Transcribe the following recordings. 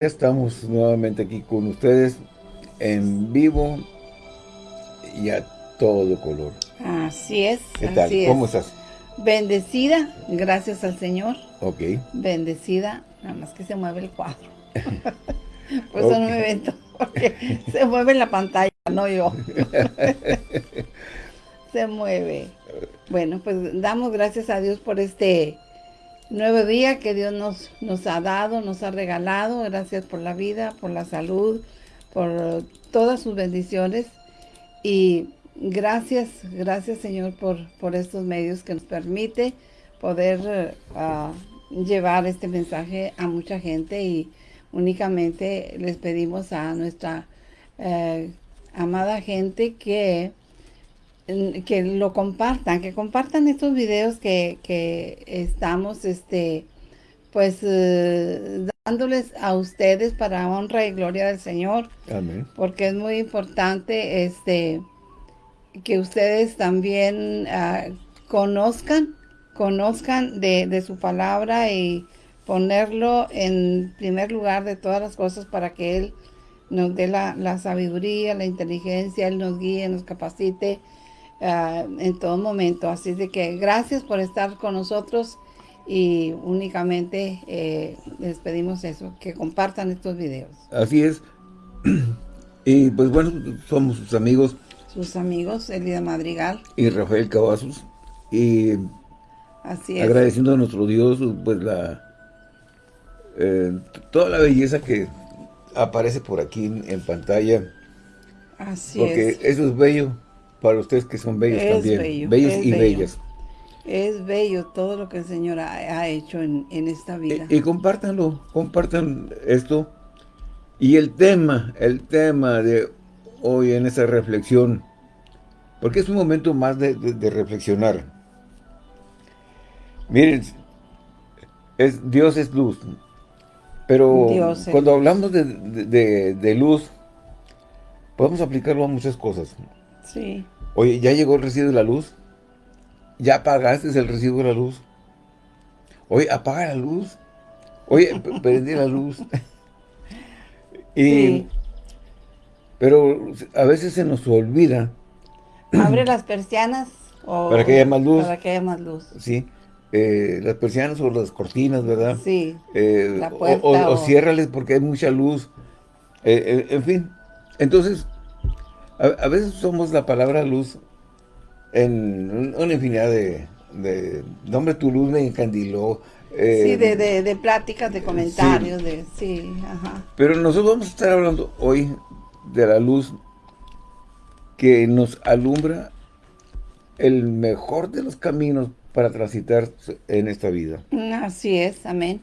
Estamos nuevamente aquí con ustedes en vivo y a todo color. Así es. ¿Qué tal? ¿Cómo estás? Bendecida, gracias al Señor. Ok. Bendecida, nada más que se mueve el cuadro. Por eso no me vento, porque se mueve la pantalla, no yo. se mueve. Bueno, pues damos gracias a Dios por este nuevo día que Dios nos, nos ha dado, nos ha regalado. Gracias por la vida, por la salud, por todas sus bendiciones. Y gracias, gracias Señor por, por estos medios que nos permite poder ah, llevar este mensaje a mucha gente y únicamente les pedimos a nuestra eh, amada gente que que lo compartan, que compartan estos videos que, estamos, este, pues, eh, dándoles a ustedes para honra y gloria del Señor. Amén. Porque es muy importante, este, que ustedes también ah, conozcan, conozcan de, su palabra y ponerlo en primer lugar de todas las cosas para que Él nos dé la, la sabiduría, la inteligencia, Él nos guíe, nos capacite, Ah, en todo momento. Así de que gracias por estar con nosotros y únicamente eh, les pedimos eso, que compartan estos videos. Así es. Y pues bueno, somos sus amigos. Sus amigos, Elida Madrigal. Y Rafael Cavazos. Y Así agradeciendo a nuestro Dios, pues la eh, toda la belleza que aparece por aquí en, pantalla. Así porque eso es bello para ustedes que son bellos también. bellos y bellas. Es bello todo lo que el Señor ha, hecho en, esta vida. Y, compártanlo, compartan esto. Y el tema, el tema de hoy en esa reflexión, porque es un momento más de, reflexionar. Miren, es, Dios es luz, pero cuando hablamos de, de luz, podemos aplicarlo a muchas cosas. Sí. Oye, ¿ya llegó el recibo de la luz? ¿Ya pagaste el recibo de la luz? Oye, apaga la luz. Oye, prendí la luz. y, Pero a veces se nos olvida. Abre las persianas. para que haya más luz. Para que haya más luz. Sí. Eh, las persianas o las cortinas, ¿verdad? Sí. Eh, la puerta, o, o, ciérrales porque hay mucha luz. Eh, en fin. Entonces, a, veces somos la palabra luz en una infinidad de, de nombre tu luz me encandiló. Eh, sí, de, de, pláticas, de comentarios, de sí, ajá. Pero nosotros vamos a estar hablando hoy de la luz que nos alumbra el mejor de los caminos para transitar en esta vida. Así es, amén.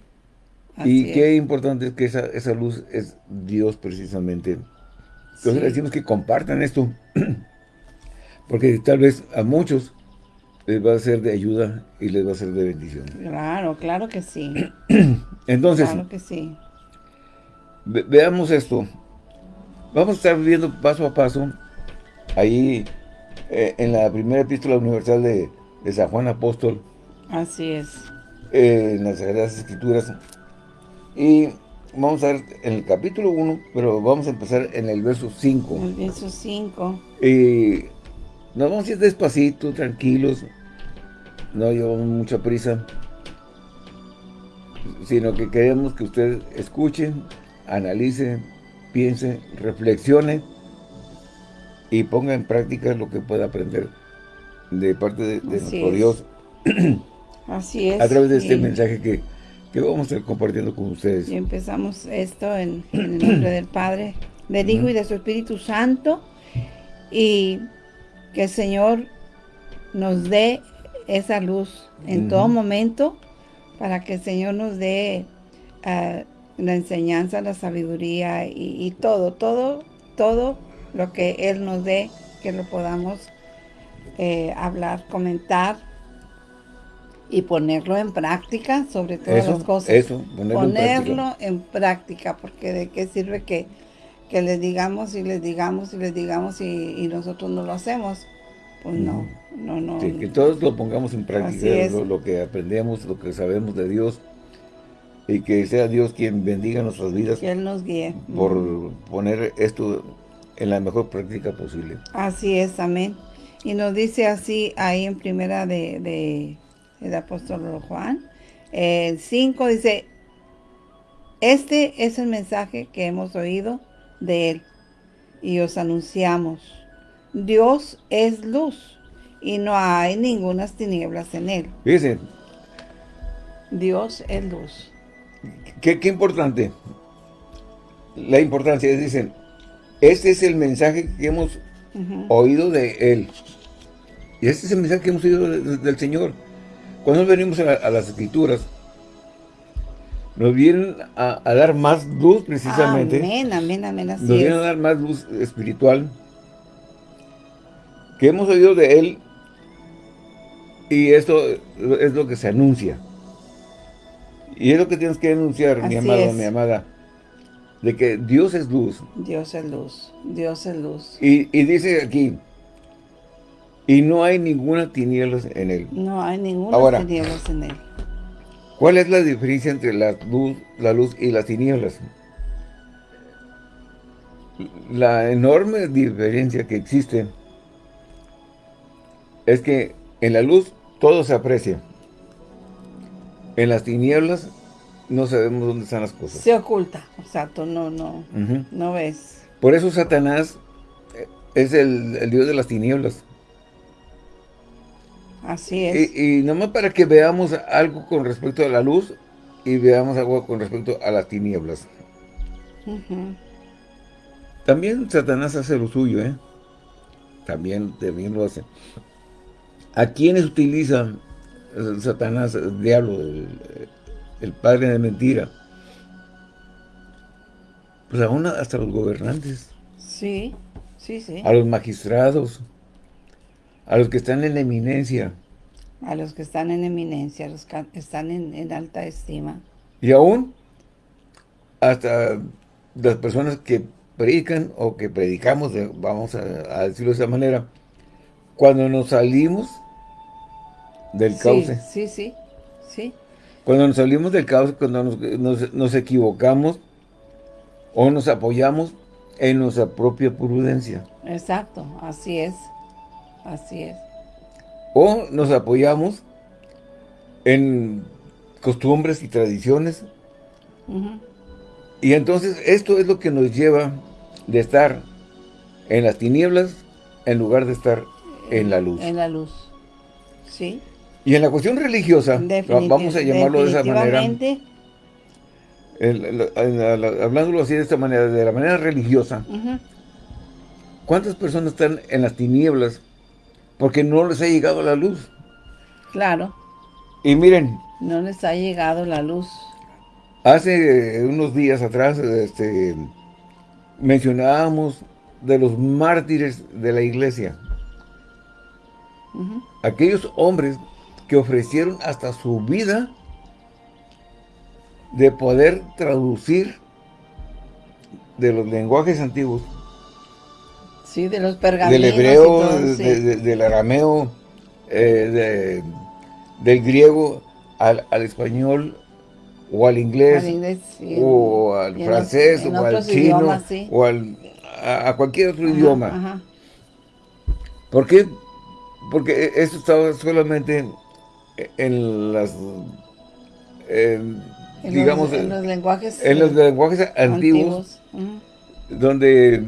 y qué importante es que esa, esa luz es Dios precisamente. Entonces les decimos que compartan esto, porque tal vez a muchos les va a ser de ayuda y les va a ser de bendición. Claro, claro que sí. Entonces, claro que sí. veamos esto. Vamos a estar viendo paso a paso ahí eh, en la primera epístola universal de, San Juan Apóstol. Así es. Eh, en las Sagradas Escrituras. Y vamos a ver en el capítulo 1, pero vamos a empezar en el verso 5. El verso 5. Y nos vamos a ir despacito, tranquilos, no llevamos mucha prisa, sino que queremos que ustedes escuchen, analicen, piensen, reflexionen y pongan en práctica lo que pueda aprender de parte de, nuestro Dios. Así es. A través de este mensaje que que vamos a estar compartiendo con ustedes. Y empezamos esto en, el nombre del Padre, del Hijo y de su Espíritu Santo. Y que el Señor nos dé esa luz en todo momento para que el Señor nos dé ah, la enseñanza, la sabiduría y, todo, todo, todo lo que Él nos dé, que lo podamos eh, hablar, comentar y ponerlo en práctica sobre todas las cosas. Eso, ponerlo, en, práctica. porque de qué sirve que, que les digamos y les digamos y les digamos y, nosotros no lo hacemos. Pues no, no, no. que todos lo pongamos en práctica, lo, que aprendemos, lo que sabemos de Dios. Y que sea Dios quien bendiga nuestras vidas. Que Él nos guíe. Por poner esto en la mejor práctica posible. Así es, amén. Y nos dice así ahí en primera de, de el apóstol Juan, el 5 dice, este es el mensaje que hemos oído de Él y os anunciamos. Dios es luz y no hay ninguna tinieblas en Él. Dice. Dios es luz. Qué, qué importante. La importancia, dicen, este es el mensaje que hemos oído de Él. Y este es el mensaje que hemos oído del Señor. Cuando venimos a, las Escrituras, nos vienen a, dar más luz precisamente. Amén, amén, amén, Nos vienen a dar más luz espiritual que hemos oído de Él y esto es lo que se anuncia. Y es lo que tienes que anunciar, mi amado, mi amada de que Dios es luz. Dios es luz, Dios es luz. Y, dice aquí, y no hay ninguna tinieblas en él. No hay ninguna tinieblas en él. ¿Cuál es la diferencia entre la luz, la luz y las tinieblas? La enorme diferencia que existe es que en la luz todo se aprecia. En las tinieblas no sabemos dónde están las cosas. Se oculta, exacto, no, no, no ves. Por eso Satanás es el, Dios de las tinieblas. Así es. Y, y, nomás para que veamos algo con respecto a la luz y veamos algo con respecto a las tinieblas. También Satanás hace lo suyo, ¿eh? También, también lo hace. ¿A quiénes utiliza Satanás, el diablo, el, el padre de mentira. Pues aún hasta los gobernantes. Sí, sí, sí. A los magistrados, a los que están en eminencia. A los que están en eminencia, a los que están en, alta estima. Y aún hasta las personas que predican o que predicamos, vamos a, decirlo de esa manera, cuando nos salimos del cauce. Sí, sí, sí. Cuando nos salimos del caos, cuando nos, equivocamos o nos apoyamos en nuestra propia prudencia. Exacto, así es, así es. O nos apoyamos en costumbres y tradiciones. Y entonces esto es lo que nos lleva de estar en las tinieblas en lugar de estar en la luz. En la luz, sí. Y en la cuestión religiosa, vamos a llamarlo de esa manera, hablándolo así de esta manera, de la manera religiosa, ¿cuántas personas están en las tinieblas porque no les ha llegado la luz? Claro. Y miren. No les ha llegado la luz. Hace unos días atrás este, mencionábamos de los mártires de la iglesia. Aquellos hombres que ofrecieron hasta su vida de poder traducir de los lenguajes antiguos. Sí, de los pergaminos. Del hebreo, del arameo, eh, del griego al, español o al inglés, o al francés, o al chino, o al, a, cualquier otro idioma. ¿Por qué? Porque eso estaba solamente en las digamos en los lenguajes en los lenguajes antiguos, donde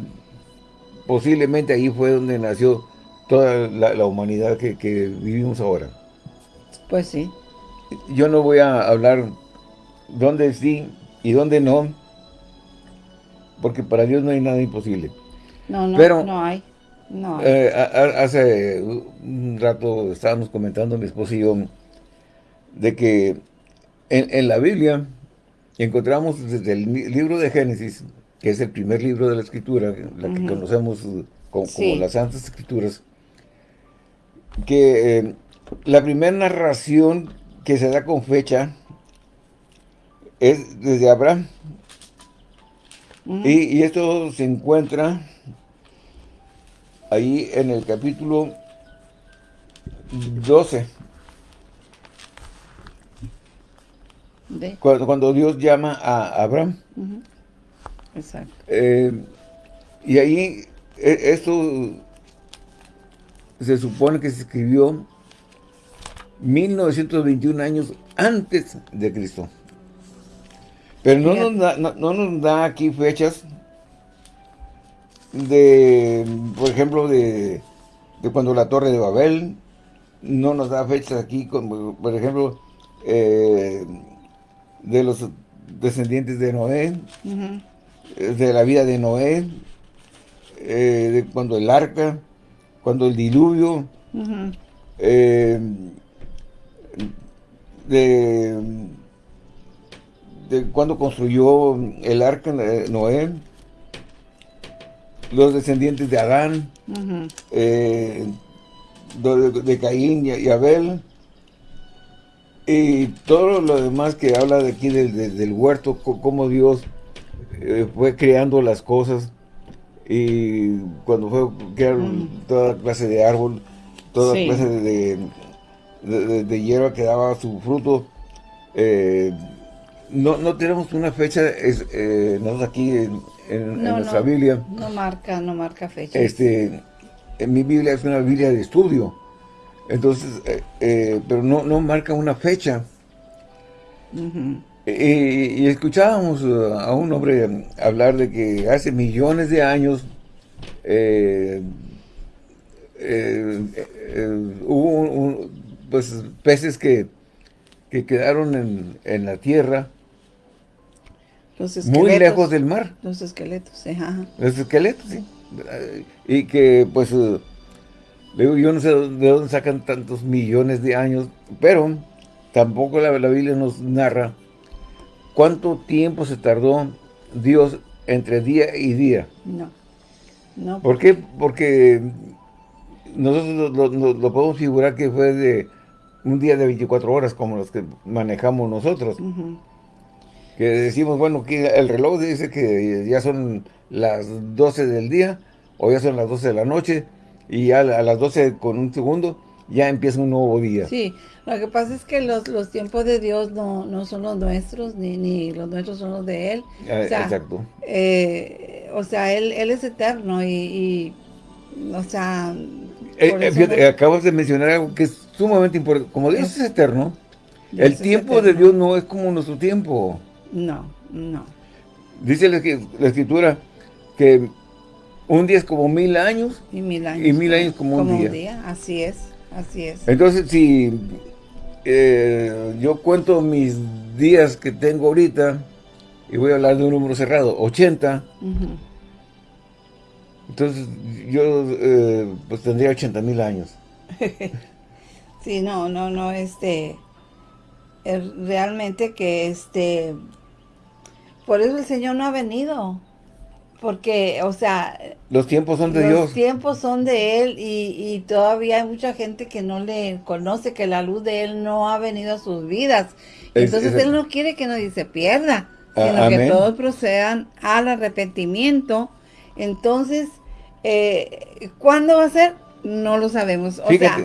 posiblemente ahí fue donde nació toda la, humanidad que, vivimos ahora. Pues sí. Yo no voy a hablar dónde sí y dónde no porque para Dios no hay nada imposible. No, no, Pero, no hay no. Eh, hace un rato estábamos comentando mi esposo y yo de que en, la Biblia encontramos desde el libro de Génesis, que es el primer libro de la Escritura, la que conocemos como, las Santas Escrituras, que eh, la primera narración que se da con fecha es desde Abraham. y, y, esto se encuentra ahí en el capítulo 12 Cuando, Dios llama a Abraham. Exacto. Eh, y ahí, e, esto se supone que se escribió 1921 años antes de Cristo. Pero no nos, da, no, nos da aquí fechas de, por ejemplo, de, cuando la Torre de Babel, no nos da fechas aquí, como, por ejemplo, eh, de los descendientes de Noé, de la vida de Noé, eh, de cuando el arca, cuando el diluvio, eh, de, de cuando construyó el arca Noé, los descendientes de Adán, eh, de, Caín y, Abel, y todo lo demás que habla de aquí del, huerto, cómo Dios eh, fue creando las cosas, y cuando fue crear toda clase de árbol, toda clase de, de, hierba que daba su fruto, eh, no, no tenemos una fecha, es, nosotros aquí en, en, nuestra Biblia. No marca, no marca fecha. Este, en mi Biblia es una Biblia de estudio. Entonces, eh, eh, pero no, no marca una fecha. Y, escuchábamos a un hombre hablar de que hace millones de años eh, hubo pues, peces que, que quedaron en, en la tierra muy lejos del mar. Los esqueletos, ajá. Los esqueletos, sí. Y que, pues, eh, yo no sé de dónde sacan tantos millones de años, pero tampoco la, Biblia nos narra cuánto tiempo se tardó Dios entre día y día. No, no. ¿Por qué? Porque nosotros lo, podemos figurar que fue de un día de 24 horas como los que manejamos nosotros que decimos, bueno, que el reloj dice que ya son las 12 del día o ya son las 12 de la noche y ya a las 12 con un segundo ya empieza un nuevo día. Sí, lo que pasa es que los, los tiempos de Dios no, no son los nuestros, ni, ni los nuestros son los de Él. Ah, exacto. Eh, o sea, él, él es eterno y, o sea... Eh, eh, acabas de mencionar algo que es sumamente importante. Como Dios es, eterno, el tiempo de Dios no es como nuestro tiempo. No, no. Dice la, escritura que un día es como mil años. Y mil años. Y mil años como, un, día. Así es, así es. Entonces, si eh, yo cuento mis días que tengo ahorita, y voy a hablar de un número cerrado, 80, entonces yo eh, pues tendría 80 mil años. sí, no, no, no, este, realmente que este, por eso el Señor no ha venido. Porque, o sea... Los tiempos son de Dios. Los tiempos son de Él y, todavía hay mucha gente que no le conoce, que la luz de Él no ha venido a sus vidas. Entonces Él no quiere que nadie se pierda, sino que todos procedan al arrepentimiento. Entonces, eh, ¿cuándo va a ser? No lo sabemos. O sea,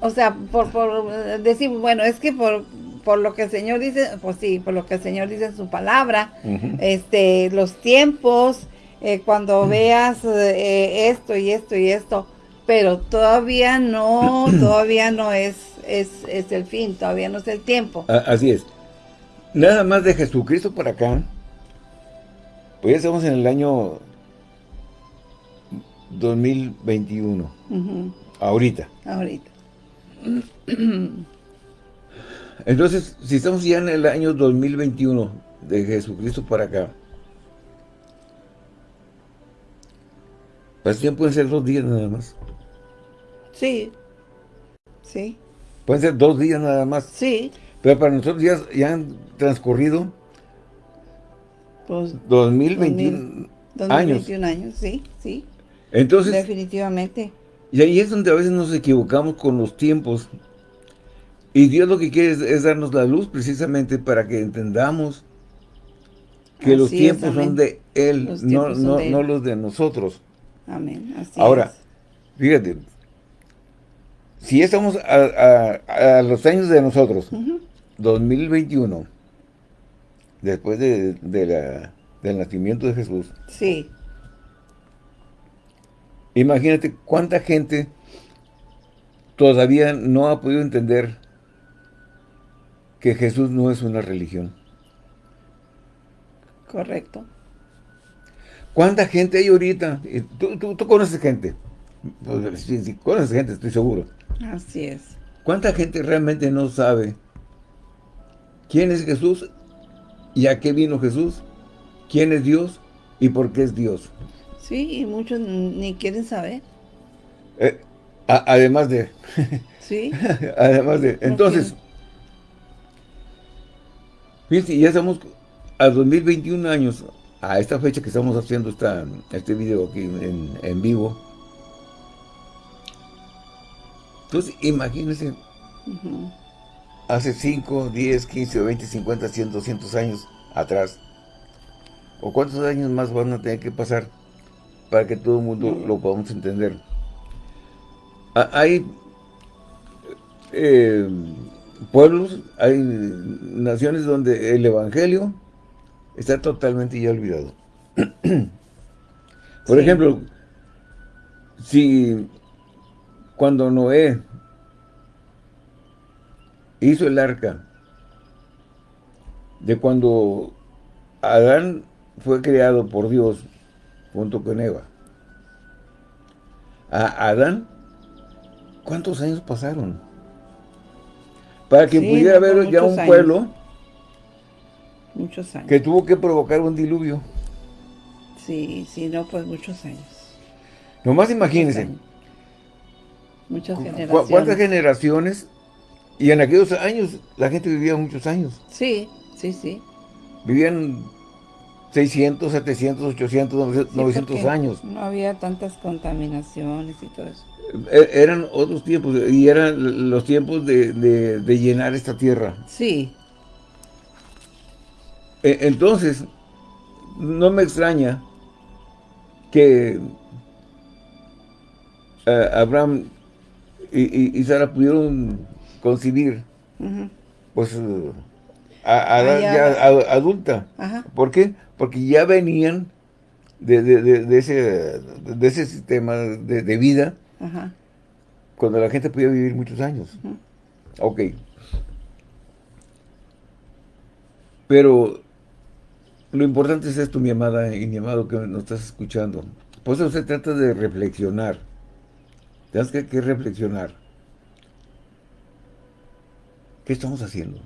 o, sea, por, por decir, bueno, es que por por lo que el Señor dice, pues sí, por lo que el Señor dice en su palabra, este, los tiempos, eh, cuando veas eh, esto y esto y esto, pero todavía no, todavía no es, es, es, el fin, todavía no es el tiempo. Así es. Nada más de Jesucristo por acá, pues ya estamos en el año 2021, ahorita. Ahorita. Entonces, si estamos ya en el año 2021 de Jesucristo para acá, pues ya pueden ser dos días nada más. Sí, sí. Pueden ser dos días nada más. Sí. Pero para nosotros ya, ya han transcurrido pues, 2021 años. 2021 años, sí, sí. Entonces. Definitivamente. Y ahí es donde a veces nos equivocamos con los tiempos y Dios lo que quiere es, darnos la luz precisamente para que entendamos que los tiempos son de Él, no, los de nosotros. Amén. Ahora, fíjate, si estamos a, los años de nosotros, 2021, después de, la, del nacimiento de Jesús. Sí. Imagínate cuánta gente todavía no ha podido entender que Jesús no es una religión. Correcto. ¿Cuánta gente hay ahorita? Tú, tú, conoces gente. Pues, sí, conoces gente, estoy seguro. Así es. ¿Cuánta gente realmente no sabe quién es Jesús y a qué vino Jesús? ¿Quién es Dios y por qué es Dios? Sí, y muchos ni quieren saber. Eh, además de... Sí. además de... Entonces, fíjense, ya estamos a 2021 años, a esta fecha que estamos haciendo esta, este video aquí en, vivo. Entonces, imagínense, hace 5, 10, 15, 20, 50, 100, 200 años atrás, o cuántos años más van a tener que pasar para que todo el mundo lo podamos entender. Hay eh, pueblos, hay naciones donde el evangelio está totalmente ya olvidado. Por ejemplo, si cuando Noé hizo el arca, de cuando Adán fue creado por Dios junto con Eva, a Adán, ¿cuántos años pasaron? Para que pudiera haber ya un pueblo Muchos años. Que tuvo que provocar un diluvio. Sí, sí, no, pues muchos años. Nomás imagínense. Muchas generaciones. ¿Cuántas generaciones? Y en aquellos años la gente vivía muchos años. Sí, sí, sí. Vivían 600, 700, 800, 900 años. No había tantas contaminaciones y todo eso. E, eran otros tiempos, y eran los tiempos de, de llenar esta tierra. Sí. Eh, entonces, no me extraña que eh, Abraham y, Sara pudieron concebir, pues, a, ya, adulta. ¿Por qué? Porque ya venían de, ese, de ese sistema de, vida cuando la gente podía vivir muchos años. Ok. Pero lo importante es esto, mi amada y mi amado que nos estás escuchando. Por eso se trata de reflexionar. Tienes que, que reflexionar. ¿Qué estamos haciendo?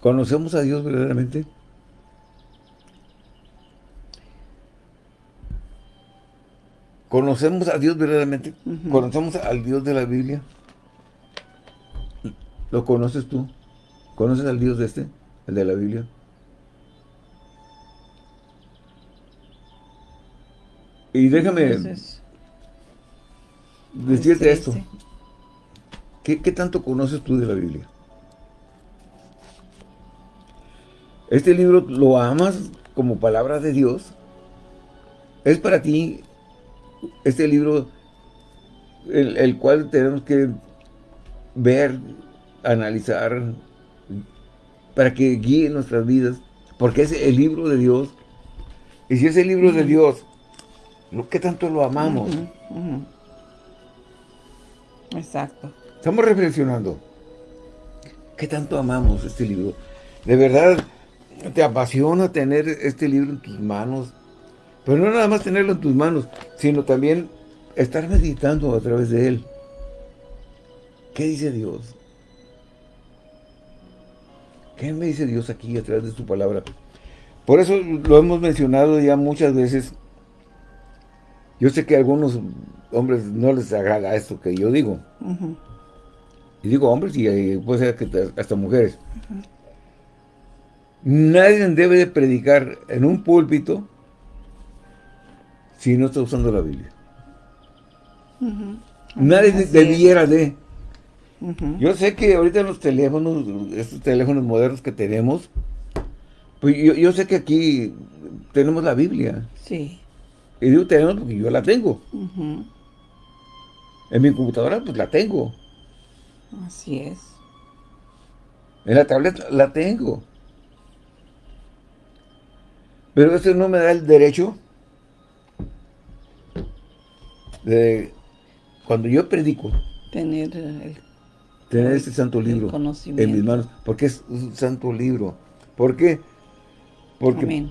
¿Conocemos a Dios verdaderamente? ¿Conocemos a Dios verdaderamente? ¿Conocemos al Dios de la Biblia? ¿Lo conoces tú? ¿Conoces al Dios de este? ¿El de la Biblia? Y déjame decirte esto. ¿Qué, tanto conoces tú de la Biblia? ¿Este libro lo amas como palabra de Dios? ¿Es para ti este libro el, el cual tenemos que ver, analizar, para que guíe nuestras vidas? Porque es el libro de Dios. Y si es el libro de Dios ¿Qué tanto lo amamos? Exacto. Estamos reflexionando. ¿Qué tanto amamos este libro? De verdad, te apasiona tener este libro en tus manos. Pero no nada más tenerlo en tus manos, sino también estar meditando a través de él. ¿Qué dice Dios? ¿Qué me dice Dios aquí a través de su palabra? Por eso lo hemos mencionado ya muchas veces yo sé que a algunos hombres no les agrada esto que yo digo. Y digo hombres y puede ser que hasta mujeres. Nadie debe de predicar en un púlpito si no está usando la Biblia. Nadie debiera de. Yo sé que ahorita los teléfonos, estos teléfonos modernos que tenemos, pues yo, yo sé que aquí tenemos la Biblia. Sí. Y digo tenemos porque yo la tengo. En mi computadora pues la tengo. Así es. En la tableta la tengo. Pero eso no me da el derecho de, cuando yo predico, tener el, tener este santo libro en mis manos, porque es un santo libro. ¿Por qué? Porque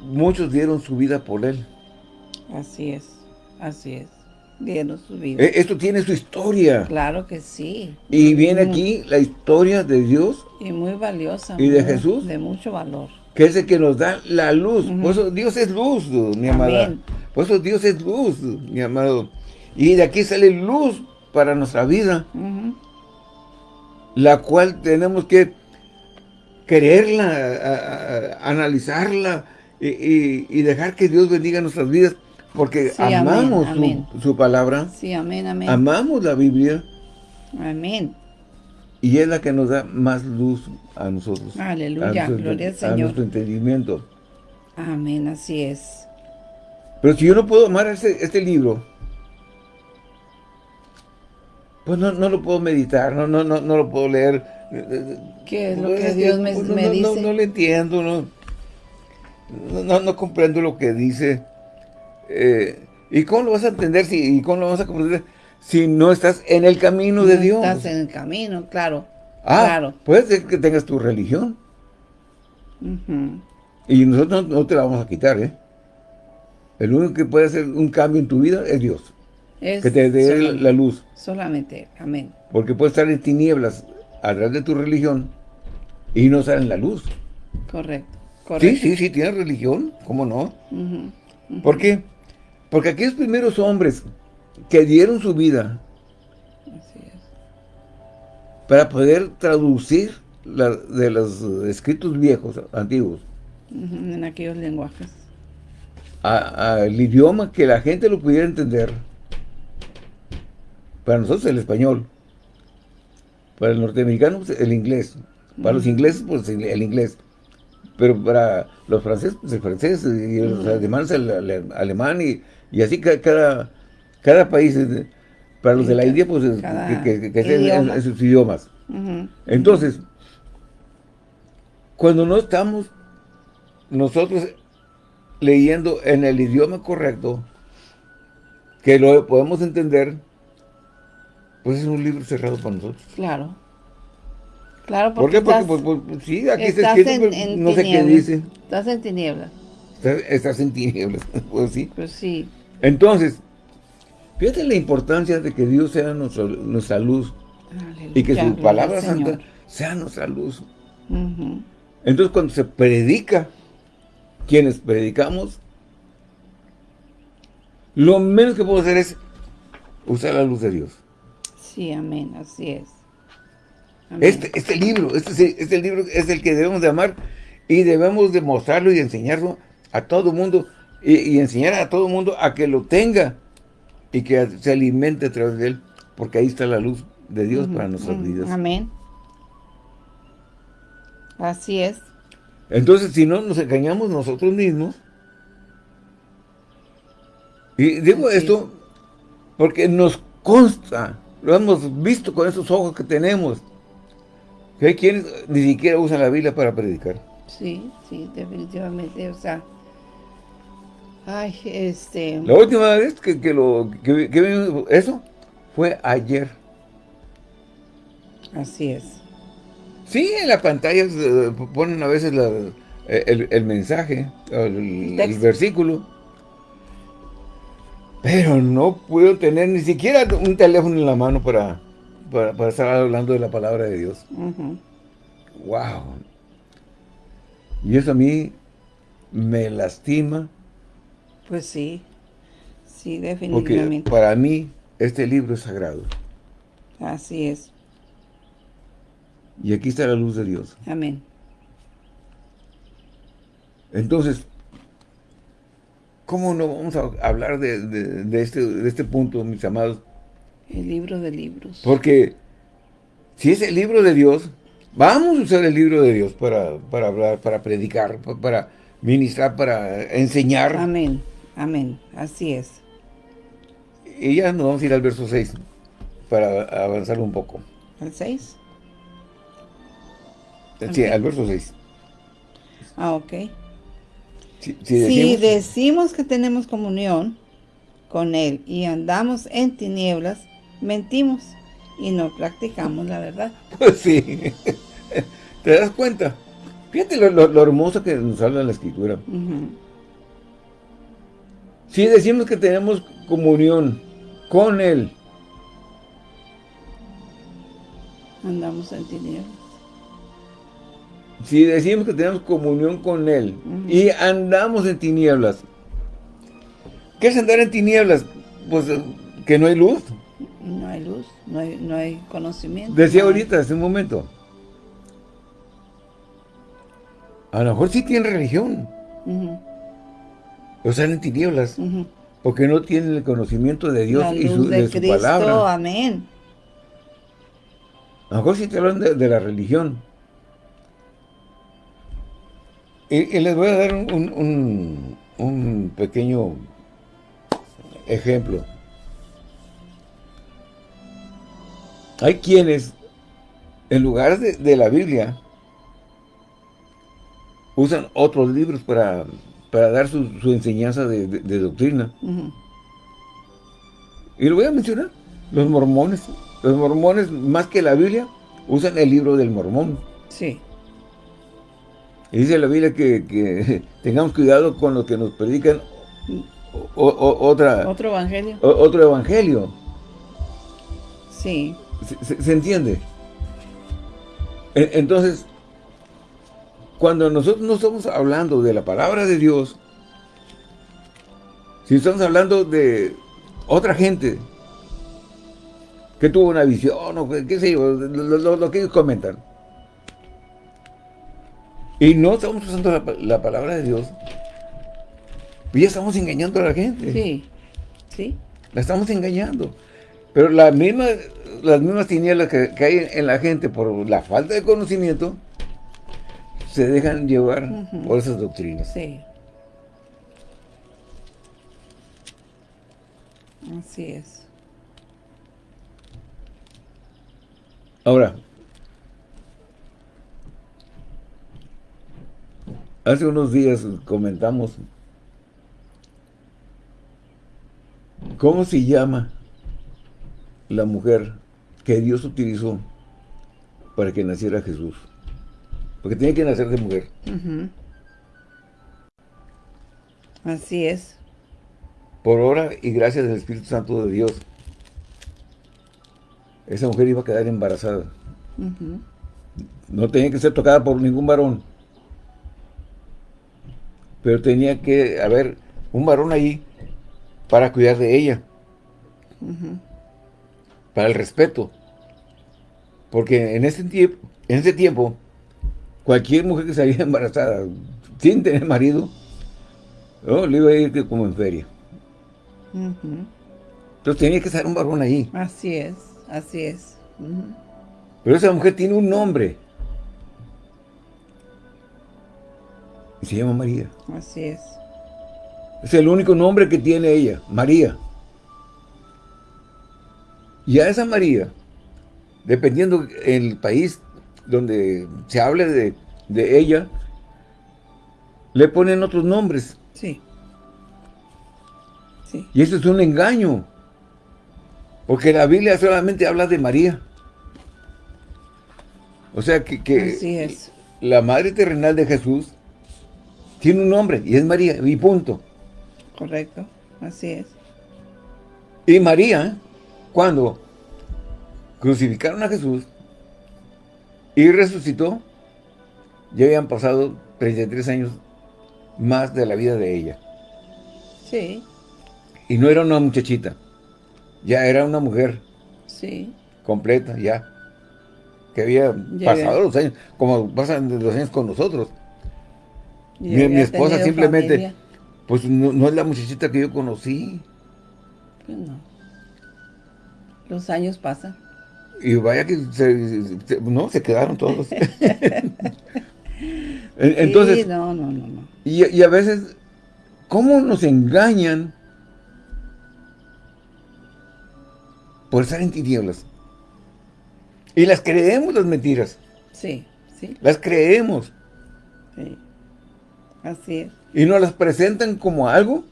muchos dieron su vida por él. Así es, así es. Dieron su vida. E, esto tiene su historia. Claro que sí. Y viene aquí la historia de Dios. Y muy valiosa. Y de Jesús. De mucho valor. Que es el que nos da la luz. Por eso Dios es luz, mi amada. Por eso Dios es luz, mi amado. Y de aquí sale luz para nuestra vida. La cual tenemos que quererla, analizarla y, dejar que Dios bendiga nuestras vidas. Porque amamos Su, palabra. Sí, amén, amén. Amamos la Biblia. Amén. Y es la que nos da más luz a nosotros. Aleluya, gloria al Señor. A nuestro entendimiento. Amén, así es. Pero si yo no puedo amar este, este libro, pues no, no lo puedo meditar, no, no, no, no lo puedo leer. ¿Qué es lo que Dios me, me dice? No, no, lo entiendo, no, no, no comprendo lo que dice. Eh, ¿Y cómo lo vas a entender si, y cómo lo vas a comprender si no estás en el camino de Dios? estás en el camino, claro. Ah, claro. puede ser que tengas tu religión. Y nosotros no, te la vamos a quitar, ¿eh? El único que puede hacer un cambio en tu vida es Dios. que te dé la luz. Solamente, amén. Porque puedes estar en tinieblas a través de tu religión y no estar en la luz. Correcto, correcto. Sí, sí, sí, tienes religión, ¿cómo no? ¿Por qué? Porque aquellos primeros hombres que dieron su vida para poder traducir de los escritos viejos, antiguos. en aquellos lenguajes. Al idioma que la gente lo pudiera entender. Para nosotros el español. Para el norteamericano pues, el inglés. Para los ingleses pues el inglés. Pero para los franceses pues el francés y los alemanes el, alemán y, así cada, cada país. Para los de la India, pues, que, que, en, sus idiomas. Entonces, cuando no estamos nosotros leyendo en el idioma correcto, que lo podemos entender, pues es un libro cerrado para nosotros. Claro. Claro, porque ¿Por qué? Porque, pues, pues, sí, aquí está escrito, no sé qué dice. Estás en tinieblas. Estás, en tinieblas, pues sí. Pues sí. Entonces, Fíjate la importancia de que Dios sea nuestra, luz y que su palabra santa sea nuestra luz. Entonces cuando se predica, quienes predicamos, lo menos que puedo hacer es usar la luz de Dios. Sí, amén, así es. Este, este libro, este, este libro es el que debemos de amar y debemos de mostrarlo y enseñarlo a todo mundo y, y enseñar a todo mundo a que lo tenga y que se alimente a través de él, porque ahí está la luz de Dios para nuestras vidas. Amén. Así es. Entonces, si no nos engañamos nosotros mismos, y digo esto porque nos consta, lo hemos visto con esos ojos que tenemos, que hay quienes ni siquiera usan la Biblia para predicar. Sí, sí, definitivamente, o sea, Ay, este... La última vez que, que lo que, que eso fue ayer. Así es. Sí, en la pantalla eh, ponen a veces eh, el, mensaje, el, versículo. Pero no puedo tener ni siquiera un teléfono en la mano para, para, estar hablando de la palabra de Dios. Wow. Y eso a mí me lastima pues sí, sí, definitivamente. Porque para mí este libro es sagrado. Así es. Y aquí está la luz de Dios. Amén. Entonces, ¿cómo no vamos a hablar de, este, de este punto, mis amados? El libro de libros. Porque si es el libro de Dios, vamos a usar el libro de Dios para, para hablar, para predicar, para ministrar, para enseñar. Amén. Amén, así es. Y ya nos vamos a ir al verso 6 para avanzar un poco. ¿Al 6? Sí, al verso 6. Ah, ok. Si, decimos... que tenemos comunión con Él y andamos en tinieblas, mentimos y no practicamos la verdad. Pues sí. ¿Te das cuenta? Fíjate lo, hermoso que nos habla la Escritura. Si decimos que tenemos comunión con Él, andamos en tinieblas. Si decimos que tenemos comunión con Él y andamos en tinieblas, ¿qué es andar en tinieblas? Pues eh, que no hay luz. No hay luz, no hay, no hay conocimiento. Decía ahorita, hace un momento. A lo mejor sí tienen religión. O están en tinieblas. Porque no tienen el conocimiento de Dios y su, de, su palabra. Amén. A lo mejor sí te hablan de, la religión. Y, les voy a dar un, un, pequeño ejemplo. Hay quienes, en lugar de, la Biblia, usan otros libros para, dar su, enseñanza de, doctrina. Y lo voy a mencionar, los mormones. Los mormones, más que la Biblia, usan el libro del mormón. Sí. Y dice la Biblia que, tengamos cuidado con lo que nos predican otra, otro evangelio. otro evangelio. Sí. ¿Se, entiende? Entonces, cuando nosotros no estamos hablando de la palabra de Dios, si estamos hablando de otra gente, que tuvo una visión, o qué sé yo, lo, que ellos comentan. Y no estamos usando la, palabra de Dios. Y ya estamos engañando a la gente. Sí, sí. La estamos engañando. Pero la misma, las mismas tinieblas que, hay en la gente por la falta de conocimiento, se dejan llevar por esas doctrinas. Sí. Así es. Ahora, hace unos días comentamos cómo se llama la mujer que Dios utilizó para que naciera Jesús. Porque tenía que nacer de mujer. Así es. Por obra y gracias del Espíritu Santo de Dios esa mujer iba a quedar embarazada. No tenía que ser tocada por ningún varón. Pero tenía que haber un varón ahí para cuidar de ella. Para el respeto. Porque en ese tiempo, en ese tiempo, cualquier mujer que salía embarazada, sin tener marido, le iba a ir como en feria. Entonces tenía que estar un varón ahí. Así es. Así es. Pero esa mujer tiene un nombre. Y se llama María. Así es. Es el único nombre que tiene ella, María. Y a esa María, dependiendo el país donde se hable de, de ella, le ponen otros nombres. Sí. sí. Y eso es un engaño. Porque la Biblia solamente habla de María. O sea que, la madre terrenal de Jesús tiene un nombre y es María, y punto. Correcto, así es. Y María, cuando crucificaron a Jesús y resucitó, ya habían pasado 33 años más de la vida de ella. Sí. Y no era una muchachita. Ya era una mujer. Sí. Completa, ya. Que había pasado los años, como pasan los años con nosotros. Mi, esposa simplemente, pues no, es la muchachita que yo conocí. Pues no. Los años pasan. Y vaya que se, no, se quedaron todos. Entonces, no, no, no, no. Y, y a veces, ¿cómo nos engañan por estar en tinieblas. Y las creemos las mentiras. Sí, Las creemos. Sí. Así es. Y nos las presentan como algo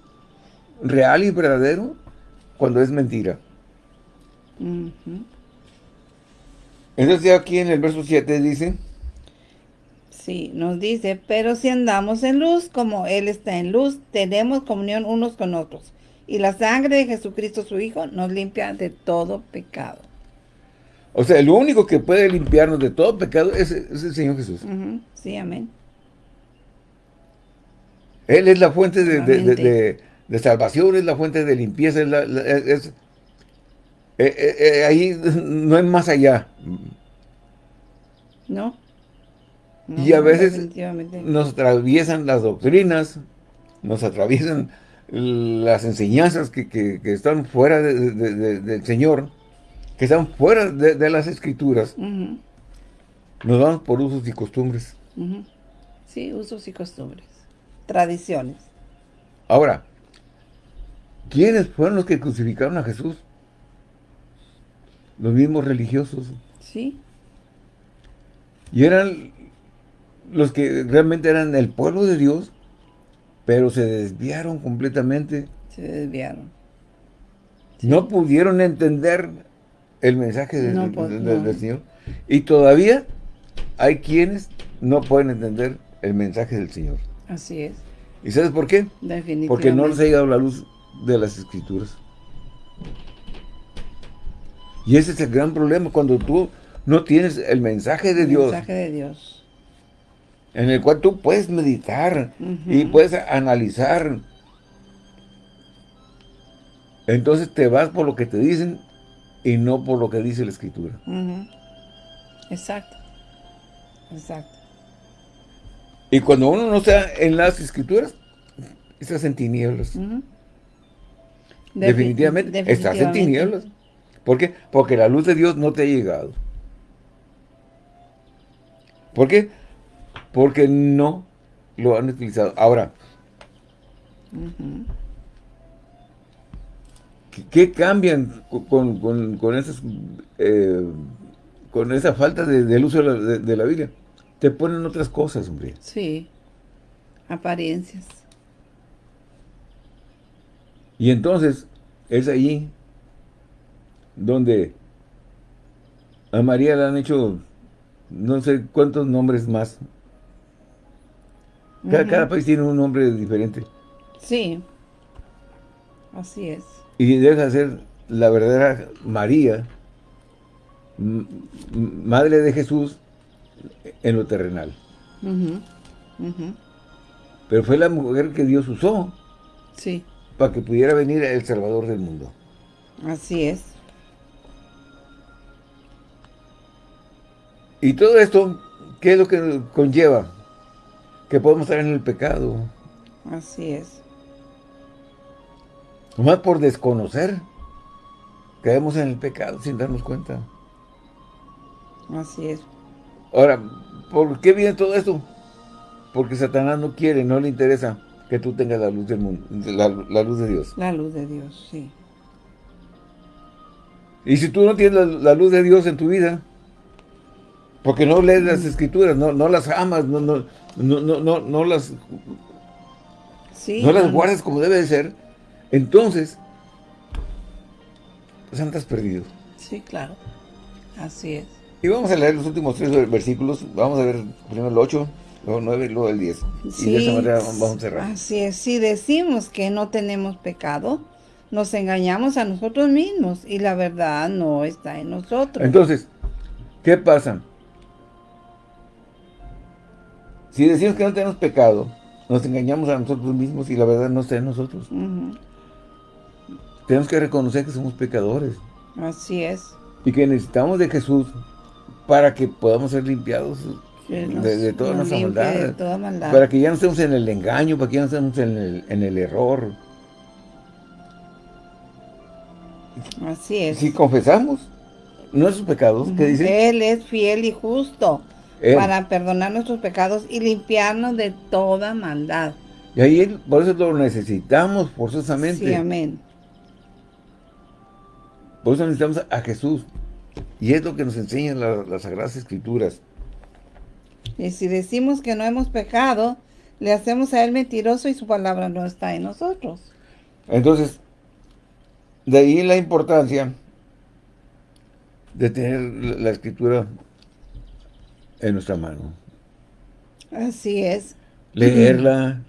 real y verdadero cuando es mentira. Entonces aquí en el verso 7 dice... Sí, nos dice, pero si andamos en luz, como Él está en luz, tenemos comunión unos con otros. Y la sangre de Jesucristo, su Hijo, nos limpia de todo pecado. O sea, el único que puede limpiarnos de todo pecado es, el Señor Jesús. Sí, amén. Él es la fuente de, salvación, es la fuente de limpieza, es, eh, eh, eh, ahí no es más allá. No. y a veces nos atraviesan las doctrinas, nos atraviesan las enseñanzas que, están fuera del Señor, que están fuera de, las Escrituras. Nos vamos por usos y costumbres. Sí, usos y costumbres tradiciones. Ahora, ¿quiénes fueron los que crucificaron a Jesús? Los mismos religiosos. Sí. Y eran los que realmente eran el pueblo de Dios, pero se desviaron completamente. Se desviaron. No pudieron entender el mensaje del Señor. Y todavía hay quienes no pueden entender el mensaje del Señor. Así es. ¿Y sabes por qué? Definitivamente. Porque no les ha llegado la luz de las escrituras. Y ese es el gran problema, cuando tú no tienes el mensaje de Dios. El mensaje de Dios. En el cual tú puedes meditar y puedes analizar. Entonces te vas por lo que te dicen y no por lo que dice la escritura. Exacto. Exacto. Y cuando uno no está en las escrituras, estás en tinieblas. definitivamente, estás en tinieblas. ¿Por qué? Porque la luz de Dios no te ha llegado. ¿Por qué? Porque no lo han utilizado. Ahora, ¿qué, cambian con, esas, eh, con esa falta de, luz de la Biblia? te ponen otras cosas, hombre. Sí, apariencias. Y entonces, es allí donde a María le han hecho no sé cuántos nombres más. Cada, país tiene un nombre diferente. Sí, así es. Y deja de ser la verdadera María, madre de Jesús, en lo terrenal. Pero fue la mujer que Dios usó. Sí. Para que pudiera venir el Salvador del mundo. Así es. Y todo esto, ¿qué es lo que conlleva? Que podemos estar en el pecado. Así es. Nomás por desconocer, caemos en el pecado sin darnos cuenta. Así es. Ahora, ¿por qué viene todo esto? Porque Satanás no quiere, no le interesa que tú tengas la luz del mundo, la, luz de Dios. La luz de Dios, sí. Y si tú no tienes la, luz de Dios en tu vida, porque no lees las escrituras, no, no las amas, no, no, no, no, no, las, no las guardas como debe de ser, entonces, pues andas perdido. Sí, claro. Así es. Y vamos a leer los últimos tres versículos. Vamos a ver primero el 8, luego el 9 y luego el 10. y de esa manera vamos a cerrar. Así es. Si decimos que no tenemos pecado, nos engañamos a nosotros mismos y la verdad no está en nosotros. Entonces, ¿qué pasa? Si decimos que no tenemos pecado, nos engañamos a nosotros mismos y la verdad no está en nosotros. Tenemos que reconocer que somos pecadores. Así es. Y que necesitamos de Jesús para que podamos ser limpiados de, toda nuestra maldad, Para que ya no estemos en el engaño, para que ya no estemos en el, en el error. Así es. Si confesamos nuestros pecados, ¿qué dice? Él es fiel y justo para perdonar nuestros pecados y limpiarnos de toda maldad. Y ahí por eso lo necesitamos forzosamente. Sí, amén. Por eso necesitamos a Jesús. Y es lo que nos enseñan las Sagradas Escrituras. Y si decimos que no hemos pecado, le hacemos a él mentiroso y su palabra no está en nosotros. Entonces, de ahí la importancia de tener la escritura en nuestra mano. Así es. Leerla,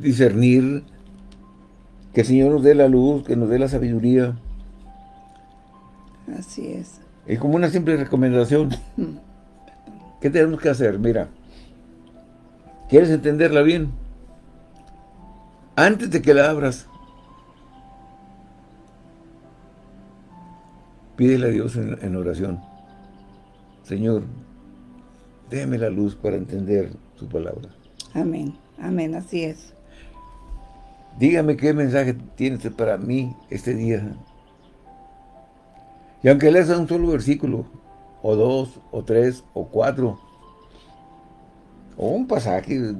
discernir, que el Señor nos dé la luz, que nos dé la sabiduría. Así es. Y como una simple recomendación, ¿qué tenemos que hacer? Mira, ¿quieres entenderla bien? Antes de que la abras, pídele a Dios en, oración. Señor, déjame la luz para entender su palabra. Amén, amén, así es. Dígame qué mensaje tiene para mí este día. Y aunque leas un solo versículo, o dos, o tres, o cuatro, o un pasaje,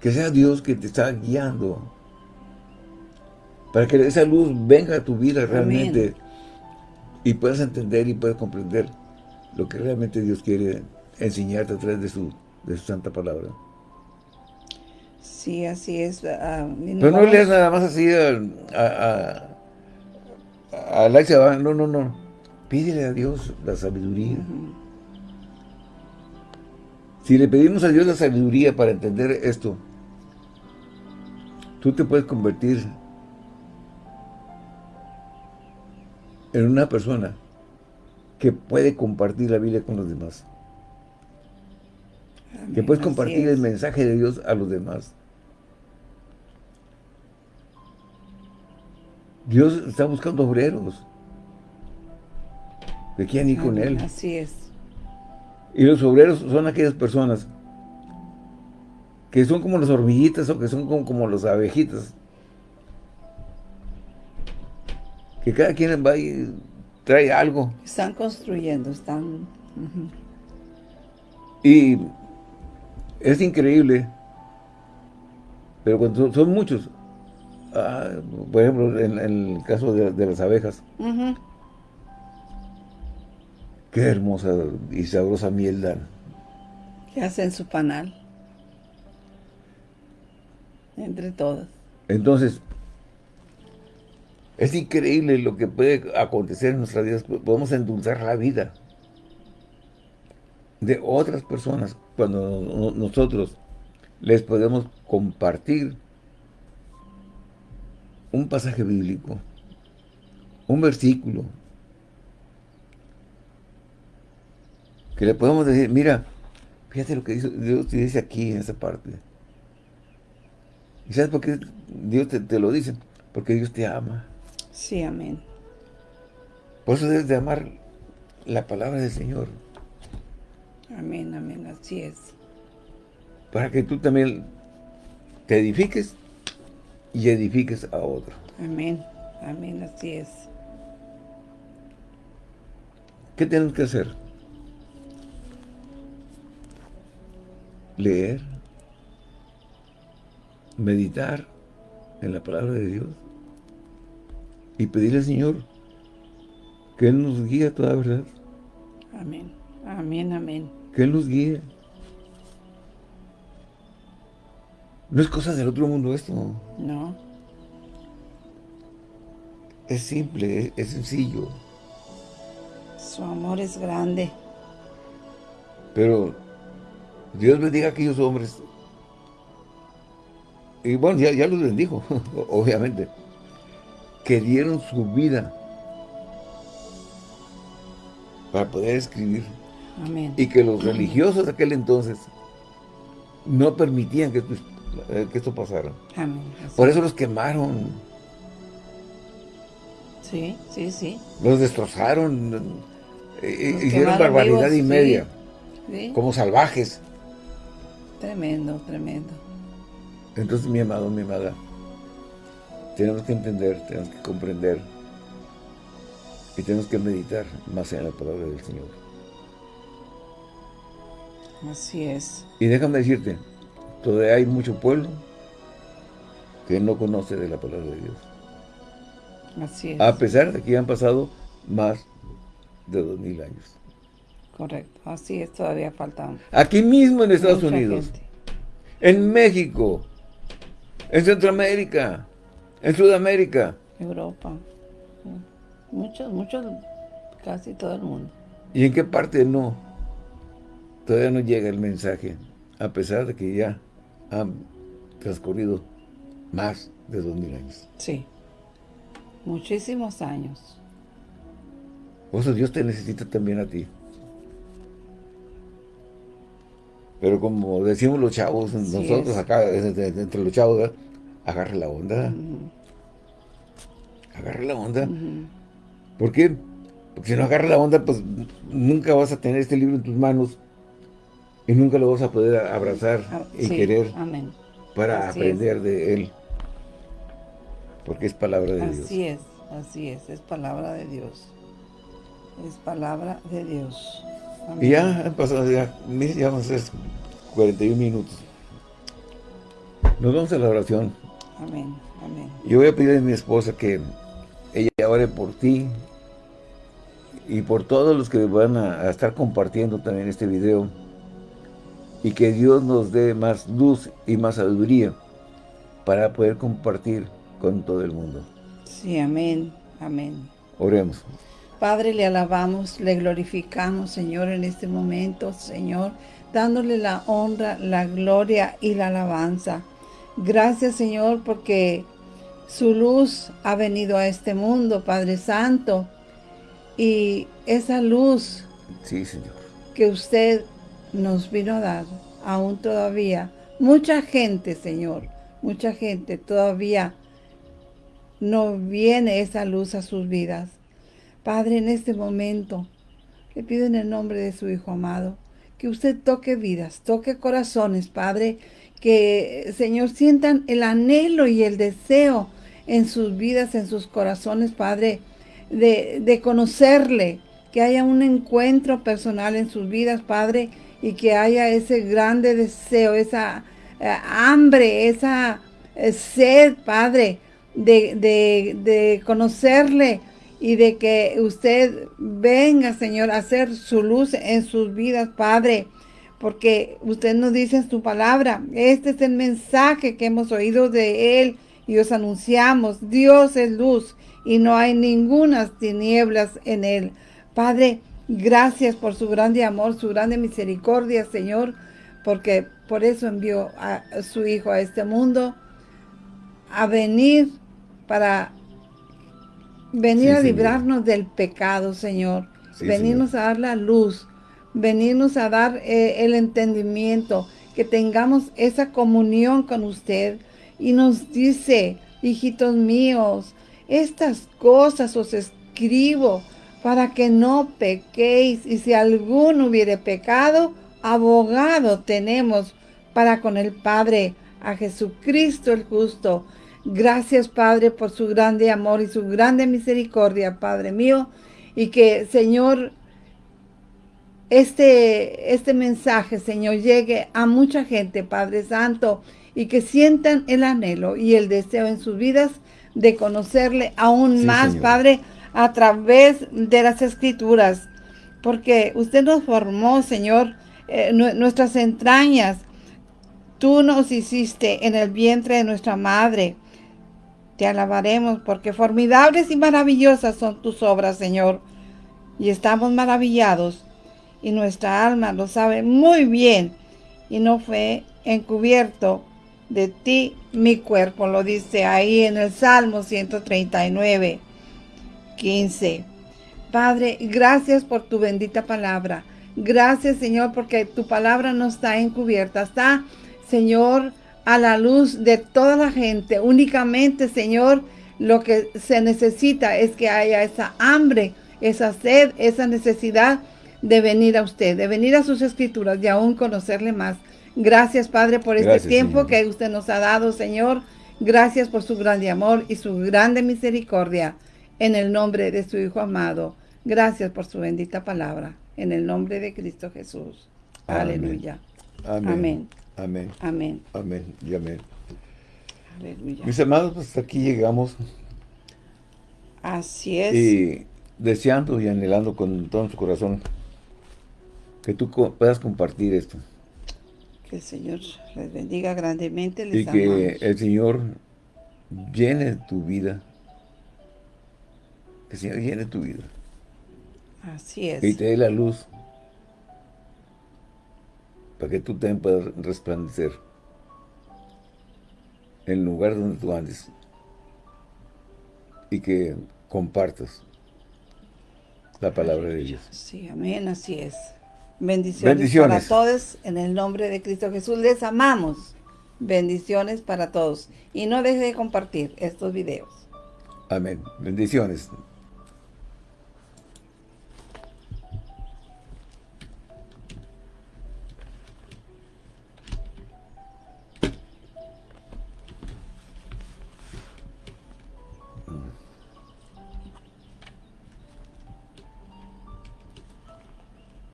que sea Dios que te está guiando, para que esa luz venga a tu vida realmente, y puedas entender y puedas comprender lo que realmente Dios quiere enseñarte a través de su, de su santa palabra. Sí, así es. Ah, Pero no leas nada más así a, a, a, no, no, no. Pídele a Dios la sabiduría. Si le pedimos a Dios la sabiduría para entender esto, tú te puedes convertir en una persona que puede compartir la Biblia con los demás. que puedes compartir el mensaje de Dios a los demás. Dios está buscando obreros que quieran ir con Él. Así es. Y los obreros son aquellas personas que son como las hormiguitas o que son como, como las abejitas. Que cada quien va y trae algo. Están construyendo, están... Y es increíble, pero cuando son muchos, Ah, por ejemplo, en, el caso de, las abejas. Qué hermosa y sabrosa miel dan. Que hacen su panal. Entre todas. Entonces, es increíble lo que puede acontecer en nuestras vidas. Podemos endulzar la vida de otras personas cuando nosotros les podemos compartir un pasaje bíblico, un versículo, que le podemos decir, mira, fíjate lo que Dios te dice aquí en esa parte. ¿Y sabes por qué Dios te, lo dice? Porque Dios te ama. Sí, amén. Por eso debes de amar la palabra del Señor. Amén, amén, así es. Para que tú también te edifiques y edifiques a otro. Amén, amén, así es. ¿Qué tenemos que hacer? Leer, meditar en la palabra de Dios y pedirle al Señor que Él nos guíe a toda verdad. Amén, amén, amén. Que Él nos guíe. No es cosa del otro mundo esto. No. Es simple, es, sencillo. Su amor es grande. Pero Dios bendiga a aquellos hombres. Y bueno, ya, ya los bendijo, obviamente. Que dieron su vida para poder escribir. Amén. Y que los religiosos de aquel entonces no permitían que eh, que esto pasara. Por eso los quemaron. Sí, sí, sí. Los destrozaron. Eh, hicieron barbaridad y media. Como salvajes. Tremendo, tremendo. Entonces, mi amado, mi amada, tenemos que entender, tenemos que comprender y tenemos que meditar más en la palabra del Señor. Así es. Y déjame decirte, Todavía hay mucho pueblo que no conoce de la palabra de Dios. Así es. A pesar de que han pasado más de dos mil años. Correcto, así es, todavía faltan. Aquí mismo en Estados Unidos, en México, en Centroamérica, en Sudamérica. Europa, muchos, muchos, casi todo el mundo. ¿Y en qué parte no? Todavía no llega el mensaje, a pesar de que ya han transcurrido más de dos mil años. Sí, muchísimos años. Por eso Dios te necesita también a ti. Pero como decimos los chavos, nosotros acá, entre los chavos, agarre la onda. Agarre la onda. ¿Por qué? Porque si no agarra la onda, pues nunca vas a tener este libro en tus manos y nunca lo vas a poder abrazar ah, y querer para aprender de él. Porque es palabra de Dios. Así es, así es, es palabra de Dios. Es palabra de Dios. Y ya han pasado, ya, ya vamos a hacer 41 minutos. Nos vamos a la oración. Amén, amén. Yo voy a pedir a mi esposa que ella ore por ti y por todos los que van a, estar compartiendo también este video y que Dios nos dé más luz y más sabiduría para poder compartir con todo el mundo. Sí, amén, amén. Oremos. Padre, le alabamos, le glorificamos, Señor, en este momento, Señor, dándole la honra, la gloria y la alabanza. Gracias, Señor, porque su luz ha venido a este mundo, Padre Santo, y esa luz sí, Señor. que usted nos vino a dar, aún todavía, mucha gente, Señor, mucha gente todavía no viene esa luz a sus vidas. Padre, en este momento, le pido en el nombre de su Hijo amado, que usted toque vidas, toque corazones, Padre, que, Señor, sientan el anhelo y el deseo en sus vidas, en sus corazones, Padre, de, de conocerle, que haya un encuentro personal en sus vidas, Padre, y que haya ese grande deseo, esa eh, hambre, esa eh, sed, Padre, de, de, de conocerle, y de que usted venga, Señor, a hacer su luz en sus vidas, Padre, porque usted nos dice en su palabra, este es el mensaje que hemos oído de Él y os anunciamos, Dios es luz y no hay ninguna tinieblas en Él. Padre, gracias por su grande amor, su grande misericordia, Señor, porque por eso envió a su Hijo a este mundo a venir para Venir a librarnos del pecado, Señor. venirnos a dar la luz. Venirnos a dar eh, el entendimiento. Que tengamos esa comunión con usted. Y nos dice, hijitos míos, estas cosas os escribo para que no pequéis. Y si alguno hubiere pecado, abogado tenemos para con el Padre, a Jesucristo el justo. Gracias, Padre, por su grande amor y su grande misericordia, Padre mío. Y que, Señor, este, este mensaje, Señor, llegue a mucha gente, Padre Santo, y que sientan el anhelo y el deseo en sus vidas de conocerle aún más, Padre, a través de las Escrituras. Porque usted nos formó, Señor, eh, nuestras entrañas. Tú nos hiciste en el vientre de nuestra madre. Te alabaremos porque formidables y maravillosas son tus obras, Señor. Y estamos maravillados y nuestra alma lo sabe muy bien y no fue encubierto de ti mi cuerpo, lo dice ahí en el Salmo 139, 15. Padre, gracias por tu bendita palabra. Gracias, Señor, porque tu palabra no está encubierta. Está, Señor, a la luz de toda la gente. Únicamente, Señor, lo que se necesita es que haya esa hambre, esa sed, esa necesidad de venir a usted, de venir a sus escrituras y aún conocerle más. Gracias, Padre, por este tiempo que usted nos ha dado, Señor. Gracias por su grande amor y su grande misericordia. En el nombre de su Hijo amado. Gracias por su bendita palabra. En el nombre de Cristo Jesús. Aleluya. Amén. Amén. Amén. Amén y amén. Aleluya. Mis hermanos, pues aquí llegamos. Así es. Y deseando y anhelando con todo su corazón que tú puedas compartir esto. Que el Señor les bendiga grandemente. y que el Señor llene tu vida. Que el Señor llene tu vida. Así es. Y te dé la luz para que tú también puedas resplandecer en el lugar donde tú andes y que compartas la palabra de Dios. Sí, amén, así es. Bendiciones, Bendiciones, para todos en el nombre de Cristo Jesús. Les amamos. Bendiciones para todos. Y no deje de compartir estos videos. Amén. Bendiciones.